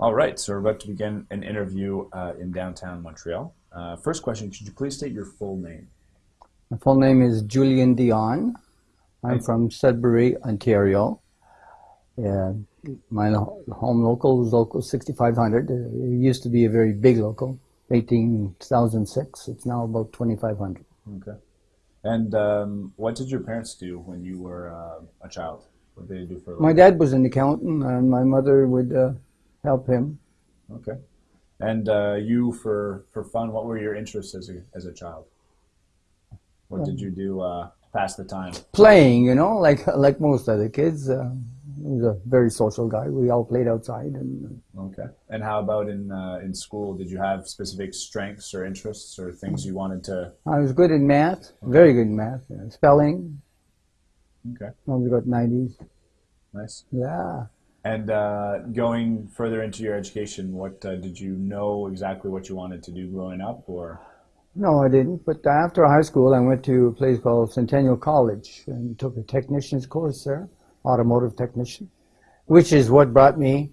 All right, so we're about to begin an interview uh, in downtown Montreal. Uh, first question, could you please state your full name? My full name is Julian Dion. I'm Right. from Sudbury, Ontario. Yeah, my home local is local 6500. Uh, It used to be a very big local, 18,006. It's now about 2,500. Okay. And um, what did your parents do when you were uh, a child? What did they do for a My dad was an accountant, and my mother would uh, help him. Okay. And uh, you, for, for fun, what were your interests as a, as a child? What did you do uh, to pass the time? Playing, you know, like like most other kids. Uh, he was a very social guy. We all played outside, and Okay. And how about in uh, in school? Did you have specific strengths or interests or things you wanted to? I was good in math, very good in math, uh, spelling. Okay. I was got 90s. Nice. Yeah. And uh, going further into your education, what uh, did you know exactly what you wanted to do growing up, or? No, I didn't. But after high school, I went to a place called Centennial College and took a technician's course there, automotive technician, which is what brought me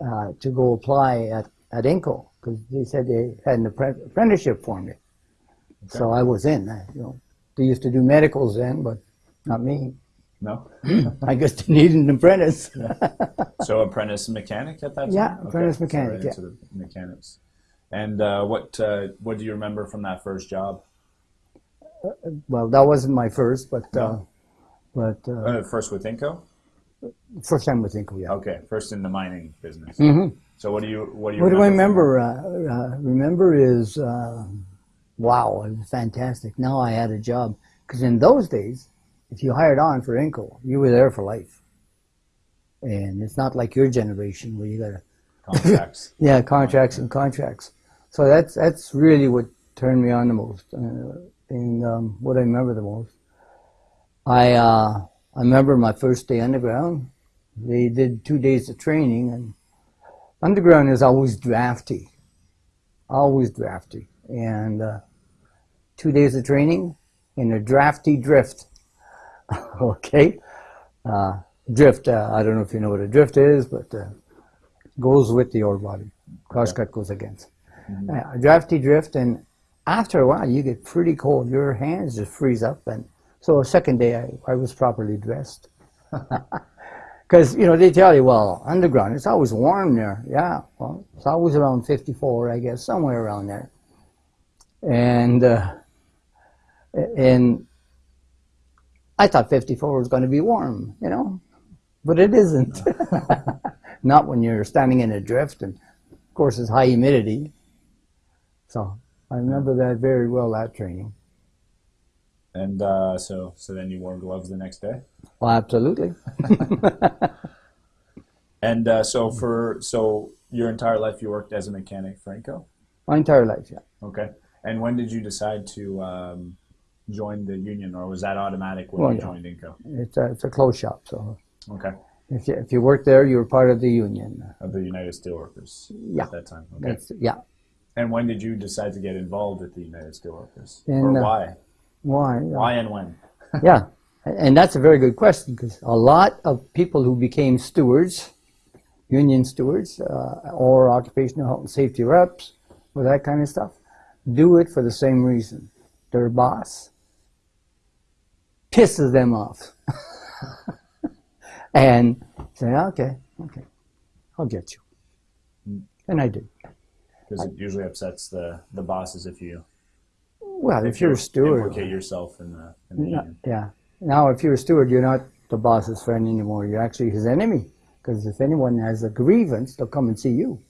uh, to go apply at, at Inco because they said they had an apprenticeship for me. So I was in. I, you know, they used to do medicals then, but not me. No. I guess they needed an apprentice. So apprentice mechanic at that time. Yeah, apprentice mechanic, So into the mechanics. And uh, what uh, what do you remember from that first job? well, that wasn't my first, but uh, No. but uh, Uh, first with Inco. first time with Inco, yeah. Okay, first in the mining business. hmm So what do you what do you? What do I remember? Uh, uh, remember is uh, wow, it was fantastic. Now I had a job because in those days, if you hired on for Inco, you were there for life. And it's not like your generation where you got to? Contracts. yeah contracts and contracts. So that's that's really what turned me on the most, uh, and um, what I remember the most. I uh, I remember my first day underground. They did two days of training, and underground is always drafty, always drafty, and uh, two days of training in a drafty drift. okay, uh, drift. Uh, I don't know if you know what a drift is, but uh, goes with the ore body. Crosscut goes against. Uh, drafty drift, and after a while, you get pretty cold. Your hands just freeze up, and so a second day, I, I was properly dressed. Because you know they tell you, well, underground, it's always warm there. Yeah, well, it's always around 54, I guess, somewhere around there. And uh, and I thought 54 was going to be warm, you know, but it isn't. Not when you're standing in a drift, and of course it's high humidity. So I remember that very well. That training. And uh, so so then you wore gloves the next day. Well, absolutely. And uh, so for so your entire life you worked as a mechanic for Inco? My entire life, yeah. Okay. And when did you decide to um, join the union, or was that automatic when Well, you yeah. joined Inco? It's a, it's a closed shop, so Okay. if you, if you work there, you're part of the union. Of the United Steelworkers Yeah. at that time. Okay. That's yeah. And when did you decide to get involved with the United Steelworkers? Or uh, why? Why? Why and when? Yeah, and that's a very good question because a lot of people who became stewards, union stewards, uh, or occupational health and safety reps, or that kind of stuff, do it for the same reason. Their boss pisses them off. and say, okay, okay, I'll get you. And I did. Because it usually upsets the, the bosses if you Well, if, if you're you a steward, implicate yourself in the, in the Yeah, yeah. Now, if you're a steward, you're not the boss's friend anymore. You're actually his enemy. Because if anyone has a grievance, they'll come and see you.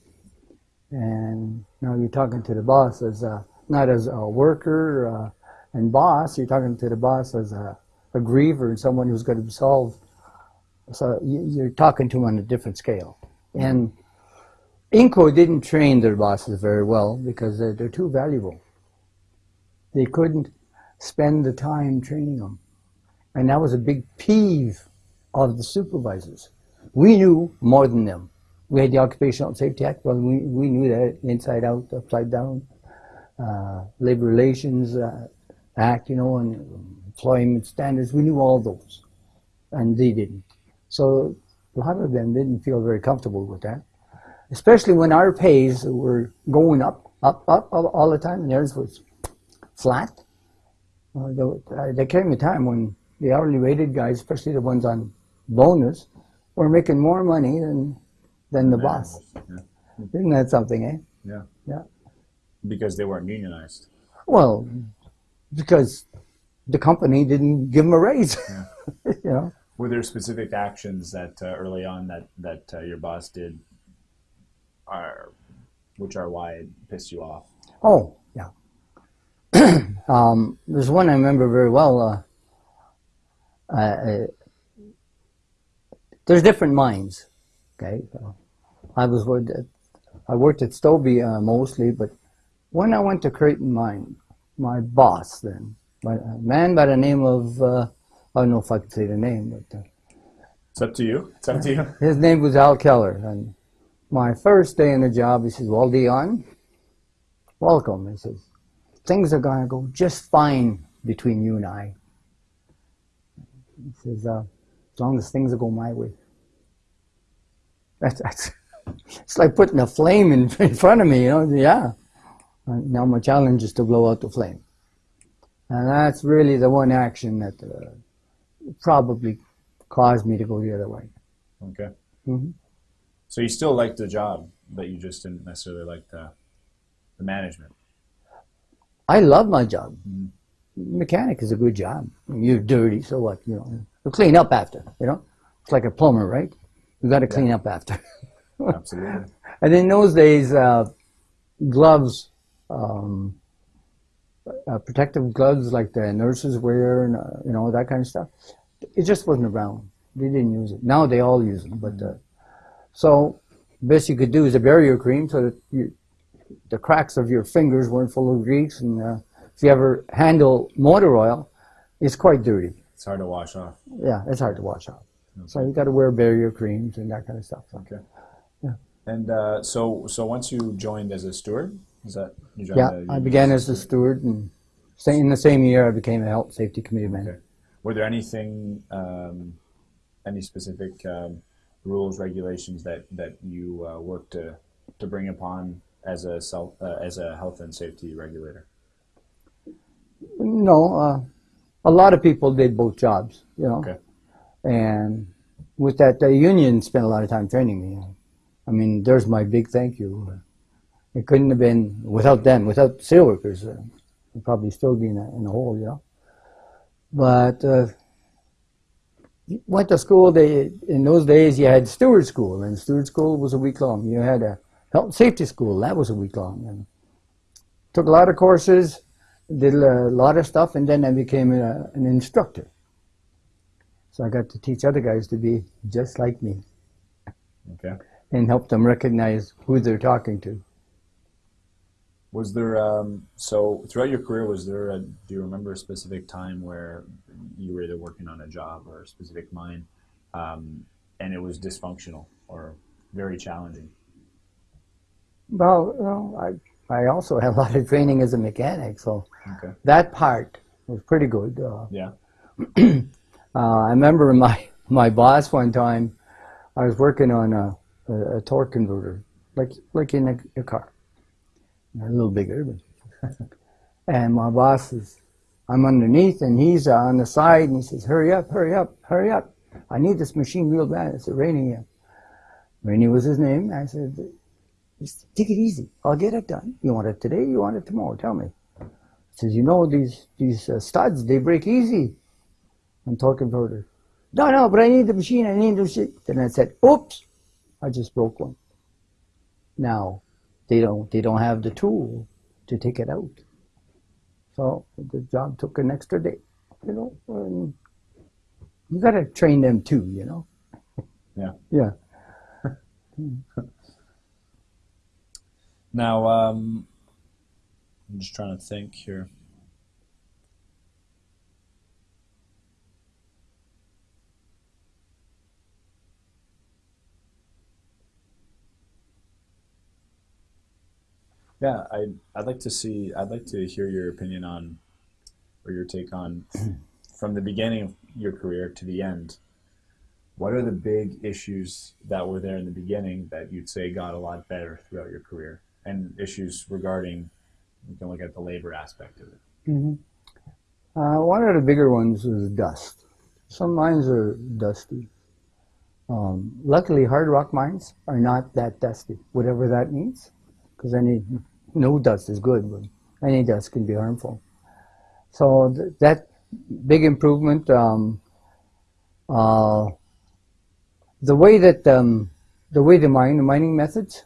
And now you're talking to the boss as a, not as a worker uh, and boss. You're talking to the boss as a, a griever and someone who's going to solve. So you- you're talking to him on a different scale. And Inco didn't train their bosses very well because they're, they're too valuable. They couldn't spend the time training them. And that was a big peeve of the supervisors. We knew more than them. We had the Occupational Safety Act, well, we, we knew that inside out, upside down. Uh, Labor Relations uh, Act, you know, and employment standards, we knew all those. And they didn't. So a lot of them didn't feel very comfortable with that. especially when our pays were going up, up, up, up all the time, and theirs was flat. Uh, there, uh, there came a time when the hourly rated guys, especially the ones on bonus, were making more money than than the boss. Yeah. Isn't that something, eh? yeah. Yeah. Because they weren't unionized. Well, because the company didn't give them a raise. Yeah. you know. Were there specific actions that uh, early on that that uh, your boss did, are, which are why it pissed you off? Oh, yeah. um, there's one I remember very well. Uh, uh, there's different mines. Okay, so I was with, I worked at Stobie uh, mostly, but when I went to Creighton Mine, my boss then, my, a man by the name of, uh, I don't know if I can say the name, but uh, It's up to you. It's up to you. his name was Al Keller. And my first day in the job, he says, Well, Dion, welcome. He says, Things are going to go just fine between you and I. He says, uh, As long as things will go my way. That's, that's it's like putting a flame in, in front of me, you know? Yeah. And now my challenge is to blow out the flame. And that's really the one action that uh, probably caused me to go the other way. Okay. hmm So you still liked the job, but you just didn't necessarily like the the management. I love my job. Mhm. Mechanic is a good job. You're dirty, so what? You know, you clean up after. You know, it's like a plumber, right? You got to clean up after. Absolutely. and in those days, uh, gloves, um, uh, protective gloves like the nurses wear, and uh, you know that kind of stuff. It just wasn't around. They didn't use it. Now they all use them, but uh, so best you could do is a barrier cream so that you, the cracks of your fingers weren't full of grease. And uh, if you ever handle motor oil, it's quite dirty. It's hard to wash off. Yeah, it's hard to wash off. So you got to wear barrier creams and that kind of stuff. Okay. Yeah. And uh, so so once you joined as a steward, is that Yeah, I began as a steward, and in the same year I became a health safety committee man. Okay. Were there anything, um, any specific um, rules, regulations that that you uh, worked to to bring upon as a self uh, as a health and safety regulator? No, uh, a lot of people did both jobs, you know. Okay. And with that, the union spent a lot of time training me. I mean, there's my big thank you. It couldn't have been without them, without steelworkers. Uh, I'd probably still be in a, in a hole, you know. But uh, went to school. They in those days you had steward school, and steward school was a week long. You had a health and safety school that was a week long, and took a lot of courses, did a lot of stuff, and then I became a, an instructor. So I got to teach other guys to be just like me Okay. and help them recognize who they're talking to. Was there um, so throughout your career? Was there a, do you remember a specific time where you were either working on a job or a specific mine, um, and it was dysfunctional or very challenging? Well, I, I also had a lot of training as a mechanic, so Okay. that part was pretty good. Uh, Yeah. Uh, I remember my my boss one time. I was working on a, a, a torque converter, like like in a, a car, a little bigger. And my boss is, I'm underneath, and he's uh, on the side, and he says, "Hurry up, hurry up, hurry up! I need this machine real bad." It's Rainey. Rainey was his name. I said, "Just take it easy. I'll get it done. You want it today? You want it tomorrow? Tell me." He says, "You know these these uh, studs, they break easy." and torque converter. No, no, but I need the machine. I need the machine. Then I said, "Oops, I just broke one." Now, they don't they don't have the tool to take it out, so the job took an extra day. You know, and you got to train them too. You know. Yeah. Yeah. Now, um, I'm just trying to think here. Yeah, I I'd like to see I'd like to hear your opinion on or your take on from the beginning of your career to the end. What are the big issues that were there in the beginning that you'd say got a lot better throughout your career, and issues regarding you can look at the labor aspect of it. hmm Uh, one of the bigger ones was dust. Some mines are dusty. Um, luckily, hard rock mines are not that dusty, whatever that means, because any no dust is good, but any dust can be harmful. So th- that big improvement. Um, uh, the way that um, the way the mine, the mining methods,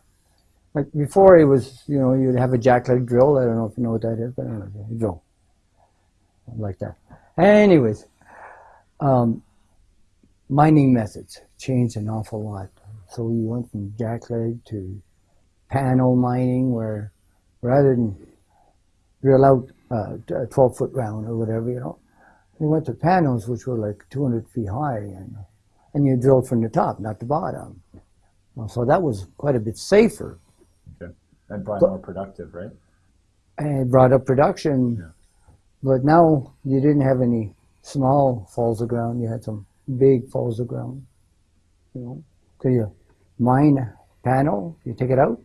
like before, it was you know you'd have a jackleg drill. I don't know if you know what that is, but I don't know, drill like that. Anyways, um, mining methods changed an awful lot. So we went from jackleg to panel mining, where rather than drill out uh, a 12 foot round or whatever, you know, we went to panels which were like 200 feet high, and and you drilled from the top, not the bottom. Well, so that was quite a bit safer, Okay. And probably more productive, right? and it brought up production. Yeah. But now you didn't have any small falls of ground. You had some big falls of ground. You know, so you mine a panel, you take it out.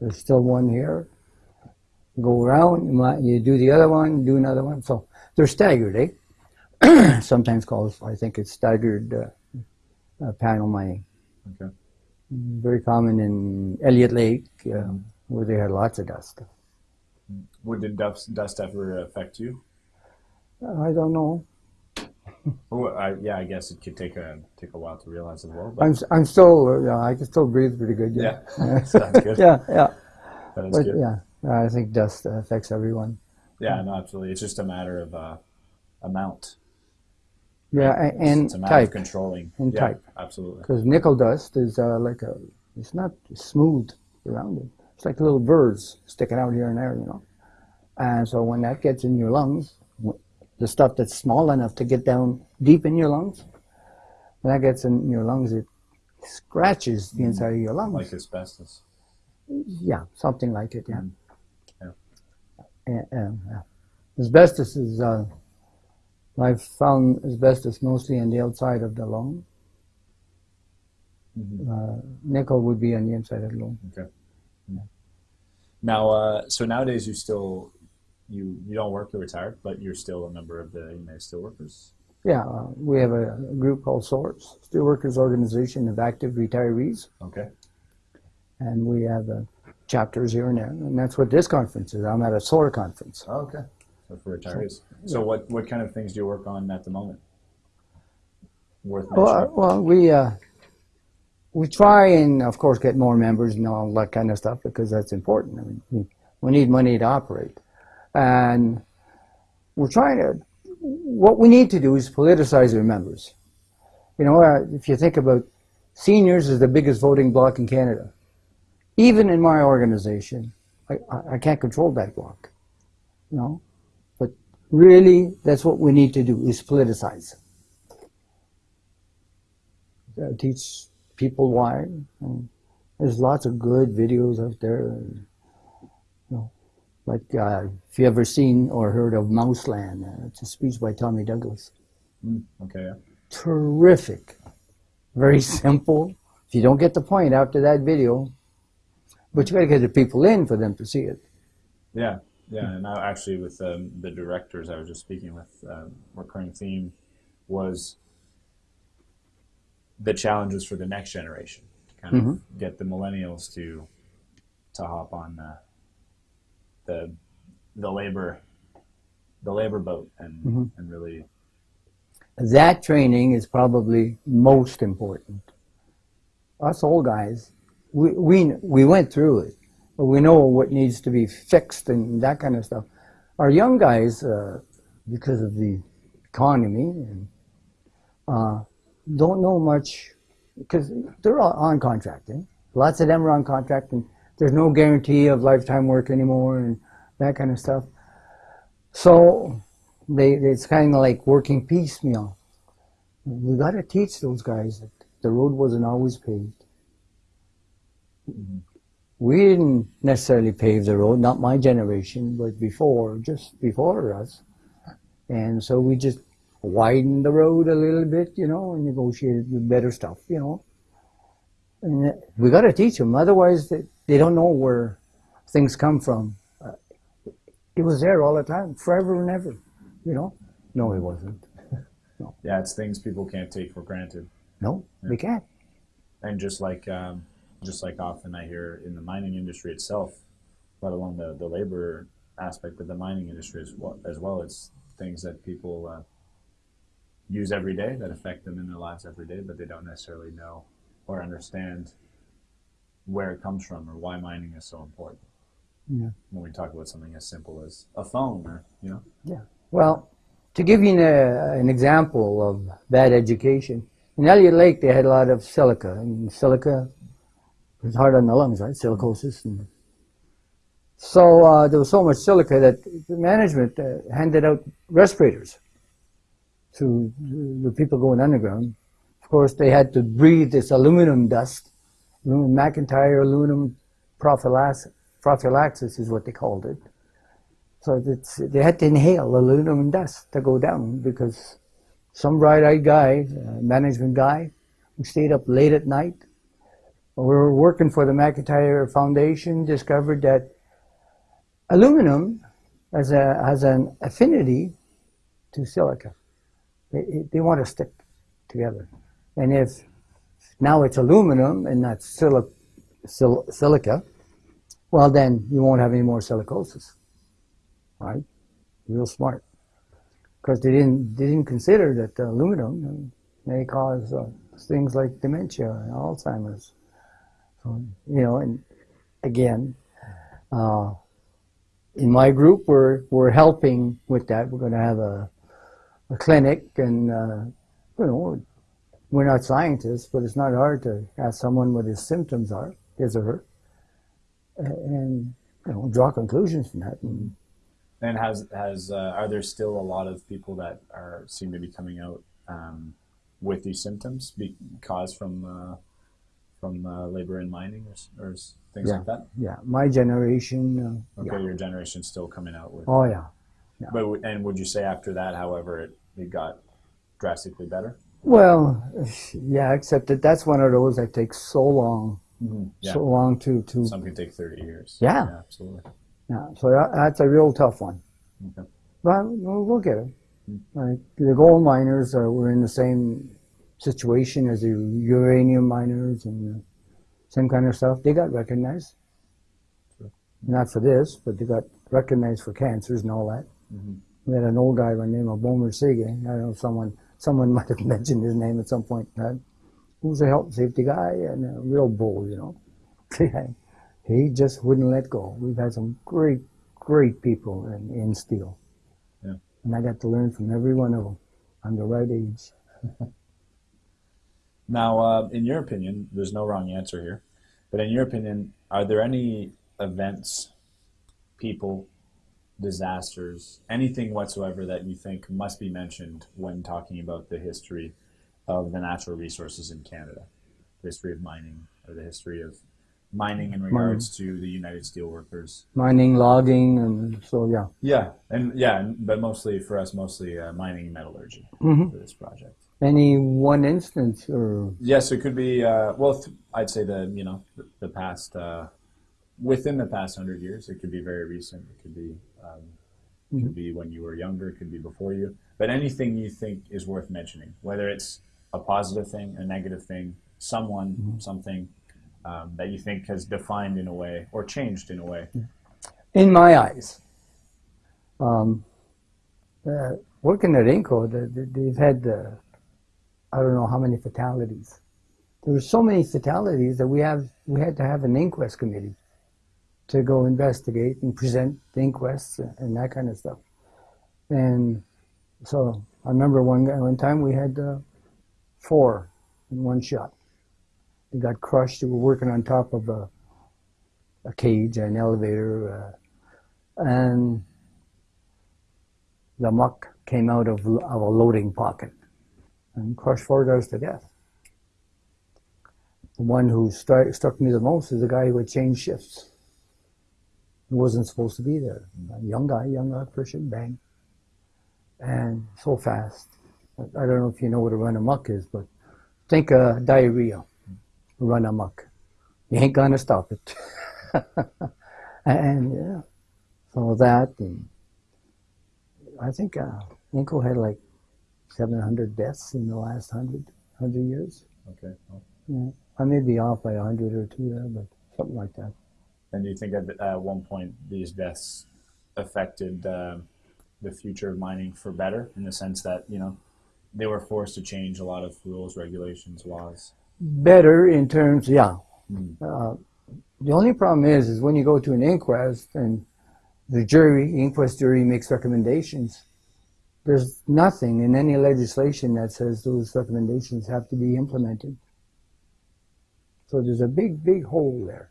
There's still one here. Go around, you, you do the other one, do another one. So they're staggered, eh? Sometimes called, I think it's staggered uh, uh, panel mining. Okay. Very common in Elliott Lake, uh, where they had lots of dust. Would the dust, dust ever affect you? I don't know. Oh, I, yeah, I guess it could take a take a while to realize as well. I'm I'm still uh, yeah, I can still breathe pretty good. Yeah, yeah, sounds good. yeah, yeah. That is But good. yeah, I think dust affects everyone. Yeah, no, absolutely. It's just a matter of uh, amount. Yeah, It's, and it's a matter of type controlling. And yeah, type. Absolutely. because nickel dust is uh, like a it's not smooth around it. It's like little birds sticking out here and there, you know. And so when that gets in your lungs, the stuff that's small enough to get down deep in your lungs, when that gets in your lungs, it scratches the inside of your lungs. Like asbestos. Yeah, something like it. Yeah. Mm. Yeah. And. Asbestos is. Uh, I've found asbestos mostly on the outside of the lung. Mhm. Uh, nickel would be on the inside of the lung. Okay. Now, uh, so nowadays you still you you don't work, you're retired, but you're still a member of the United Steelworkers. Yeah, uh, we have a group called SORS, Steelworkers Organization of Active Retirees, Okay. and we have uh, chapters here and there, and that's what this conference is. I'm at a solar conference. Oh, okay. So for retirees. So what what kind of things do you work on at the moment? Worth Well, uh, mentioning. well, we uh, we try and of course get more members and all that kind of stuff because that's important. I mean, we, we need money to operate, and we're trying to. What we need to do is politicize our members. You know, uh, if you think about seniors is the biggest voting bloc in Canada. Even in my organization, I, I, I can't control that block, You know, but really, that's what we need to do is politicize uh, teach people why. And there's lots of good videos out there. And, you know, like uh, if you ever seen or heard of Mouseland, uh, it's a speech by Tommy Douglas. Mm, okay. Terrific, very simple. If you don't get the point after that video, but you got to get the people in for them to see it. Yeah, yeah, and I, actually, with um, the directors I was just speaking with, um, recurring theme was the challenges for the next generation to kind of get the millennials to to hop on uh, the the labor the labor boat and and really That training is probably most important. Us old guys, we, we, we went through it, but we know what needs to be fixed and that kind of stuff. Our young guys, uh, because of the economy, and, uh, don't know much because they're all on contract. Eh? Lots of them are on contract, and there's no guarantee of lifetime work anymore and that kind of stuff. So they it's kind of like working piecemeal. We got to teach those guys that the road wasn't always paved. We didn't necessarily pave the road, not my generation, but before, just before us. And so we just widened the road a little bit, you know, and negotiated with better stuff, you know. And we got to teach them, otherwise they, they don't know where things come from. Uh, it was there all the time, forever and ever, you know. No, it wasn't. no. Yeah, it's things people can't take for granted. No, they can't. And just like um, just like often I hear in the mining industry itself, let alone the, the labor aspect of the mining industry as well, as well it's things that people uh, use every day that affect them in their lives every day, but they don't necessarily know or understand where it comes from or why mining is so important. Yeah. When we talk about something as simple as a phone or, you know, Yeah. Well, to give you a, an example of bad education, in Elliott Lake they had a lot of silica, and silica is hard on the lungs, right? Silicosis. And so uh, there was so much silica that the management uh, handed out respirators to the people going underground. Of course, they had to breathe this aluminum dust, aluminum McIntyre aluminum prophylaxis, prophylaxis is what they called it. So it's, they had to inhale aluminum dust to go down because some bright-eyed guy, uh, management guy, who stayed up late at night, we were working for the McIntyre Foundation, discovered that aluminum has, a, has an affinity to silica. They, they want to stick together. And if now it's aluminum and not sili- sil- silica, well, then you won't have any more silicosis right? Real smart. Because they didn't, they didn't consider that aluminum may cause uh, things like dementia and Alzheimer's. So, you know, and again, uh, in my group, we're, we're helping with that. We're going to have a, a clinic, and, uh, you know, we're not scientists, but it's not hard to ask someone what his symptoms are, his or her, and, you know, draw conclusions from that. And, And has has uh, are there still a lot of people that are seem to be coming out um, with these symptoms be, caused from uh, from uh, labor in mining or, or things Yeah. like that? yeah, my generation. Uh, Okay, yeah. your generation's still coming out with. Oh yeah. But and would you say after that, however, it, it got drastically better? Well, yeah, except that that's one of those that takes so long, Yeah. so long to to. Some can take thirty years. Yeah. absolutely. Yeah, so that, that's a real tough one. Okay. But we'll, we'll get it. Like the gold miners uh, were in the same situation as the uranium miners and the same kind of stuff. They got recognized. Not for this, but they got recognized for cancers and all that. Mhm. We had an old guy by the name of Homer Seguin. I don't know if someone someone might have mentioned his name at some point. Uh, he was a health and safety guy and a real bull, you know. he just wouldn't let go. We've had some great, great people in, in steel. Yeah. And I got to learn from every one of them. I'm the right age. Now, uh, in your opinion, there's no wrong answer here, but in your opinion, are there any events, people, disasters, anything whatsoever that you think must be mentioned when talking about the history of the natural resources in Canada, the history of mining, or the history of mining in regards to the United Steelworkers? Mining, logging, and so yeah. Yeah, and yeah, but mostly for us, mostly uh, mining and metallurgy hmm for this project. Any one instance or Yes, it could be. Uh, well, th- I'd say the you know the, the past uh, within the past hundred years. It could be very recent. It could be um, it could be when you were younger. It could be before you. But anything you think is worth mentioning, whether it's a positive thing, a negative thing, someone, something um, that you think has defined in a way or changed in a way. in my eyes. Um, uh, working at Inco, the, the, they've had uh, I don't know how many fatalities. There were so many fatalities that we have we had to have an inquest committee to go investigate and present the inquests and that kind of stuff. And so I remember one guy- one time we had uh, four in one shot. They got crushed. They were working on top of a a cage, an elevator, uh, and the muck came out of, of a loading pocket and crushed four guys to death. The one who stri- struck me the most is the guy who had changed shifts. He wasn't supposed to be there. A young guy, young electrician, bang. And so fast. I don't know if you know what a run of muck is, but think uh, diarrhea, run of muck. You ain't gonna stop it. and yeah, so that, and I think uh, Inco had like 700 deaths in the last 100, 100 years. Okay. Well, Yeah. I may be off by 100 or two there, but something like that. And do you think at, at one point these deaths affected uh, the future of mining for better, in the sense that you know they were forced to change a lot of rules, regulations, laws? Better in terms, yeah. Mm. Uh, the only problem is, is when you go to an inquest and the jury, inquest jury makes recommendations, there's nothing in any legislation that says those recommendations have to be implemented. So there's a big, big hole there.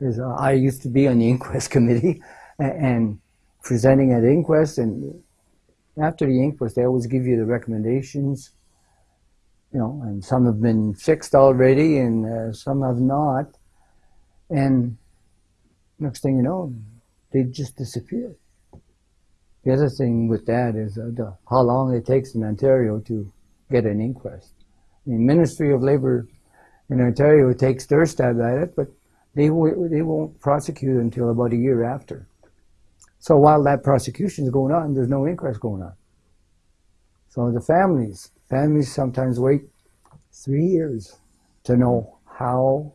A, I used to be on the inquest committee a- and presenting at inquest and after the inquest they always give you the recommendations you know, and some have been fixed already, and uh, some have not. And next thing you know, they just disappear. The other thing with that is uh, the, how long it takes in Ontario to get an inquest. The Ministry of Labour in Ontario takes their stab at it, but they they won't prosecute until about a year after. So while that prosecution is going on, there's no inquest going on. So the families, families sometimes wait three years to know how,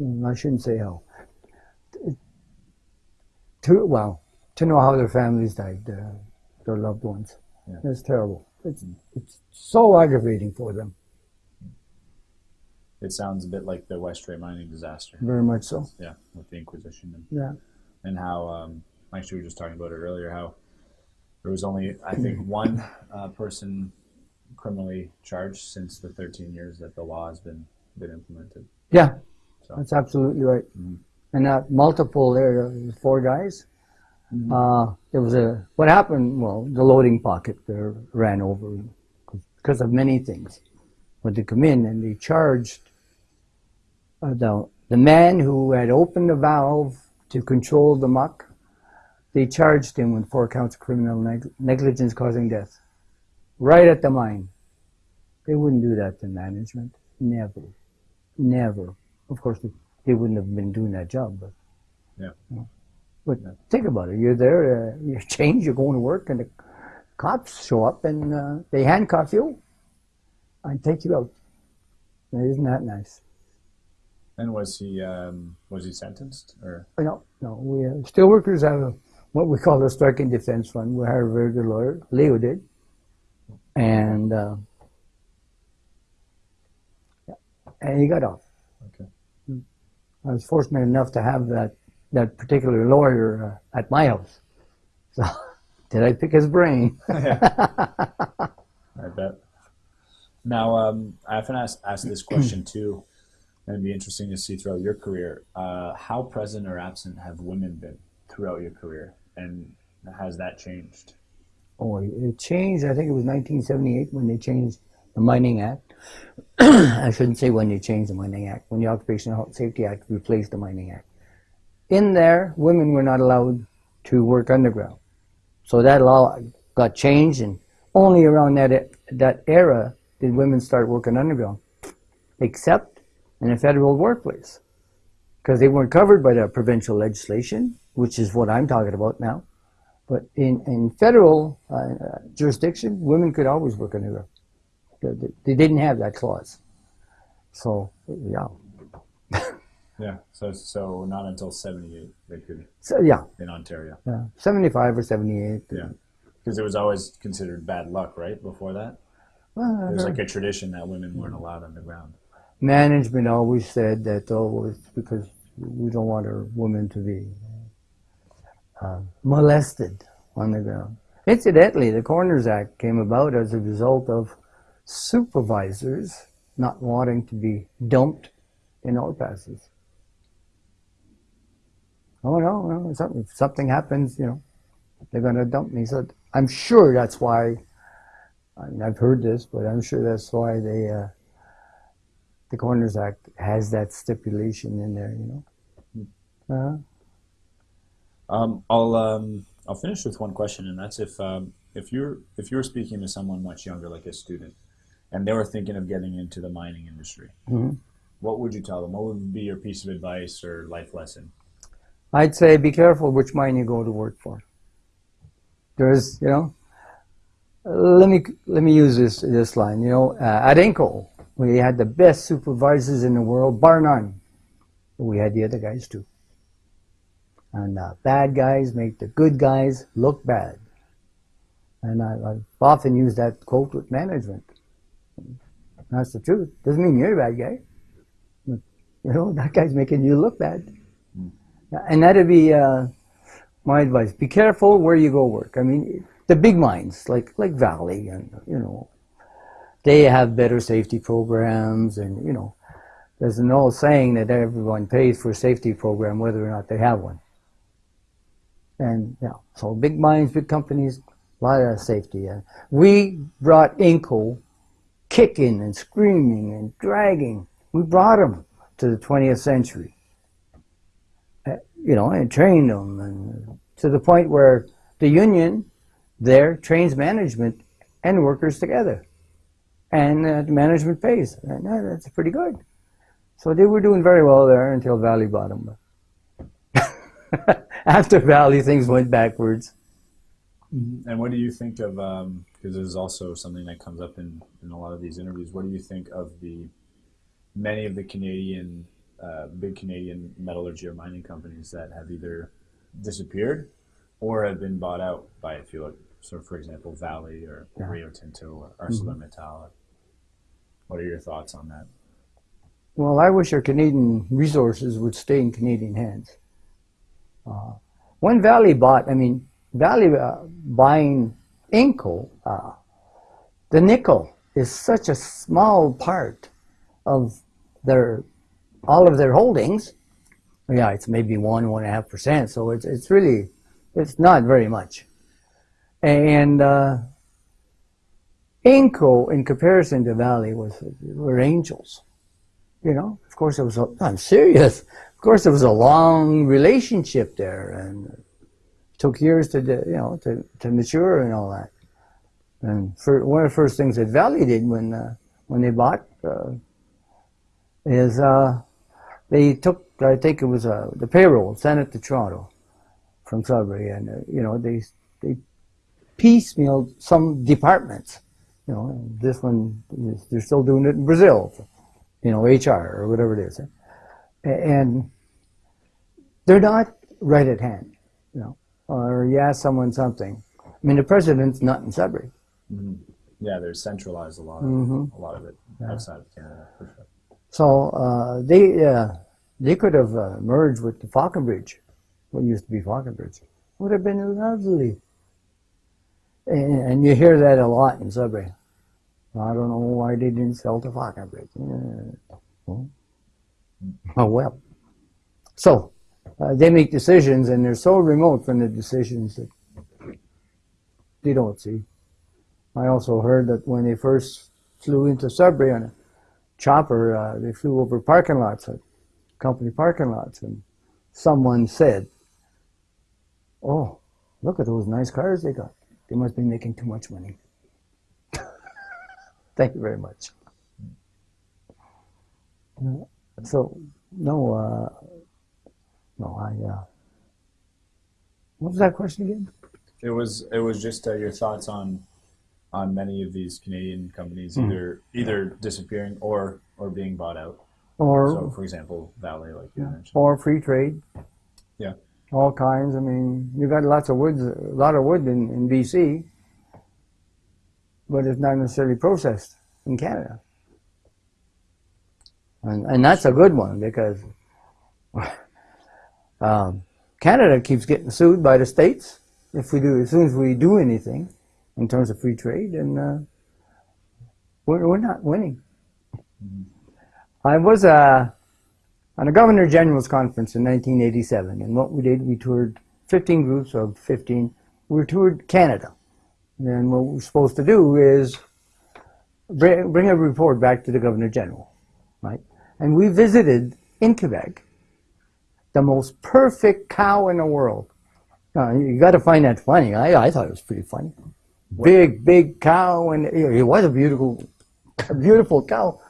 mm, I shouldn't say how, to, well, to know how their families died, uh, their loved ones. Yeah. It's terrible. It's, it's so aggravating for them, It sounds a bit like the Westray mining disaster. very much so. Yeah, with the Inquisition and, Yeah. and how um, actually we were just talking about it earlier. How there was only I think one uh, person criminally charged since the 13 years that the law has been been implemented. Yeah, So- that's absolutely right. Mhm. And that multiple there, four guys. Uh, there was a what happened. Well, the loading pocket there ran over because of many things. But they come in and they charged uh, the the man who had opened the valve to control the muck. They charged him with four counts of criminal neg- negligence causing death, right at the mine. They wouldn't do that to management. Never, never. Of course, they, they wouldn't have been doing that job, but. Yeah. you know. But think about it. You're there, uh, you change, you're going to work, and the cops show up and uh, they handcuff you and take you out. Isn't that nice? And was he um, was he sentenced or No, no. We uh, steelworkers have a, what we call a strike and defense fund. We hire a very good lawyer. Leo did, and uh, yeah, and he got off. okay? I was fortunate enough to have that that particular lawyer uh, at my house. So, did I pick his brain? I bet. Now, um, I often ask, ask this question too, and it'd be interesting to see throughout your career. Uh, how present or absent have women been throughout your career, and has that changed? Oh, it changed. I think it was 1978 when they changed the Mining Act. I shouldn't say when they changed the Mining Act. When the Occupational Health Safety Act replaced the Mining Act. In there, women were not allowed to work underground. So that law got changed, and only around that that era did women start working underground, except in a federal workplace, because they weren't covered by the provincial legislation, which is what I'm talking about now. But in, in federal uh, jurisdiction, women could always work underground. They, didn't have that clause. So, yeah. Yeah. So so not until '78 they could So, yeah, in Ontario. yeah. 75 or 78. Yeah. Because it was always considered bad luck, right? Before that, Well, was like a tradition that women weren't allowed underground. management always said that, oh, it's because we don't want our women to be uh, molested on the ground. Incidentally, the Coroners Act came about as a result of supervisors not wanting to be dumped in ore passes. Oh no, no, something, if something happens, you know, they're going to dump me. So I'm sure that's why. I mean, I've heard this, but I'm sure that's why they. Uh, the Coroners Act has that stipulation in there, you know. Uh, Um, I'll um, I'll finish with one question, and that's if um, if you're if you're speaking to someone much younger, like a student, and they were thinking of getting into the mining industry, Mhm. what would you tell them? What would be your piece of advice or life lesson? I'd say be careful which mine you go to work for. There's, you know, let me let me use this this line. You know, uh, at Inco, we had the best supervisors in the world, bar none. We had the other guys too. And uh, bad guys make the good guys look bad. And I, I've often used that quote with management. That's the truth. Doesn't mean you're a bad guy. You know, that guy's making you look bad. And that'd be uh, my advice. Be careful where you go work. I mean, the big mines like like Vale, and you know, they have better safety programs, and you know, there's an old saying that everyone pays for a safety program whether or not they have one. And yeah, so big mines, big companies, a lot of safety. And we brought Inco kicking and screaming and dragging. We brought them to the 20th century you know, and trained them, and to the point where the union there trains management and workers together, and uh, the management pays, and uh, that's pretty good. So they were doing very well there until Vale bottom. After Vale, things went backwards. And what do you think of? Because this is also something that comes up in, in a lot of these interviews. What do you think of the many of the Canadian uh, big Canadian metallurgy or mining companies that have either disappeared or have been bought out by a few, like, so for example, Vale or Yeah. Rio Tinto or ArcelorMittal. What are your thoughts on that? Well, I wish our Canadian resources would stay in Canadian hands. Uh, when Vale bought, I mean, Vale uh, buying Inco, uh, the nickel is such a small part of their all of their holdings. Yeah, it's maybe one one and a half percent, so it's it's really it's not very much. And uh, Inco, in comparison to Vale, was were angels. You know, of course, it was. A, I'm serious. Of course, it was a long relationship there, and took years to, you know, to, to mature and all that. And for, one of the first things that Vale did when uh, when they bought uh, is uh, they took, I think it was uh, the payroll, sent it to Toronto from Sudbury, and uh, you know they they piecemealed some departments. You know, this one is, they're still doing it in Brazil you know, HR or whatever it is. And they're not right at hand, you know, or you ask someone something. I mean, the president's not in Sudbury. Yeah, they're centralized a lot, of, Mhm. a lot of it outside of Canada for sure. So uh, they uh, they could have uh, merged with the Falconbridge, what used to be Falconbridge. Would have been lovely. And, and you hear that a lot in Sudbury. I don't know why they didn't sell to Falconbridge. Yeah. Well, Oh well. So uh, they make decisions, and they're so remote from the decisions that they don't see. I also heard that when they first flew into Sudbury on a chopper, uh, they flew over parking lots, uh, company parking lots, and someone said, "Oh, look at those nice cars they got. They must be making too much money." Thank you very much. Uh, So, no, uh, no, I. Uh, what was that question again? It was it was just uh, your thoughts on on many of these Canadian companies Hmm. either either disappearing or or being bought out. Or So, for example, Vale, like you mentioned. or free trade. Yeah. All kinds. I mean, you got lots of woods, a lot of wood in, in BC, but it's not necessarily processed in Canada. And, and that's a good one because um, Canada keeps getting sued by the states if we do as soon as we do anything in terms of free trade, and uh, we're, we're not winning. I was uh, on a Governor General's conference in 1987, and what we did, we toured 15 groups of 15. We toured Canada, and what we're supposed to do is bring, bring a report back to the Governor General, right? And we visited in Quebec the most perfect cow in the world. Uh, you got to find that funny. I, I thought it was pretty funny. Big, big cow, and it was a beautiful, beautiful cow.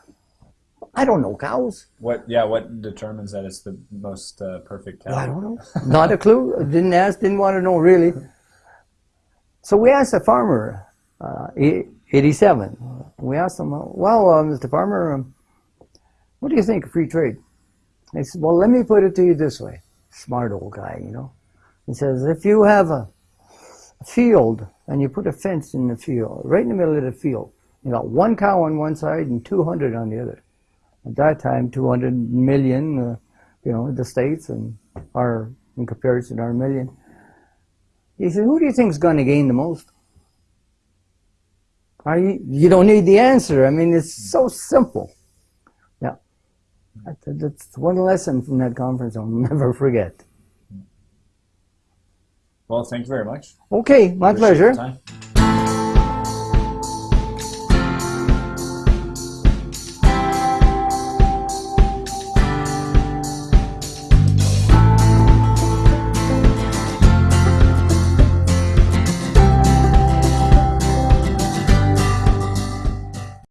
I don't know cows. What? Yeah. What determines that it's the most uh, perfect cow? I don't know. Not a clue. Didn't ask. Didn't want to know really. So we asked the farmer, uh, e- 87. We asked him, well, uh, Mr. Farmer, um, what do you think of free trade? He said, well, let me put it to you this way. Smart old guy, you know. He says, if you have a field and you put a fence in the field, right in the middle of the field, you got one cow on one side and 200 on the other. At that time, 200 million, uh, you know, the states and our, in comparison, our million. He said, who do you think is going to gain the most? Are you, you don't need the answer. I mean, it's so simple. Yeah. That's one lesson from that conference I'll never forget. Well, thank you very much. Okay, my Appreciate pleasure.